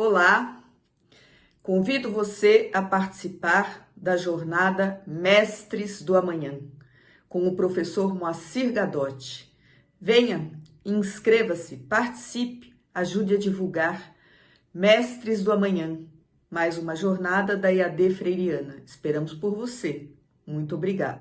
Olá, convido você a participar da jornada Mestres do Amanhã, com o professor Moacir Gadotti. Venha, inscreva-se, participe, ajude a divulgar Mestres do Amanhã, mais uma jornada da IAD Freiriana. Esperamos por você. Muito obrigada.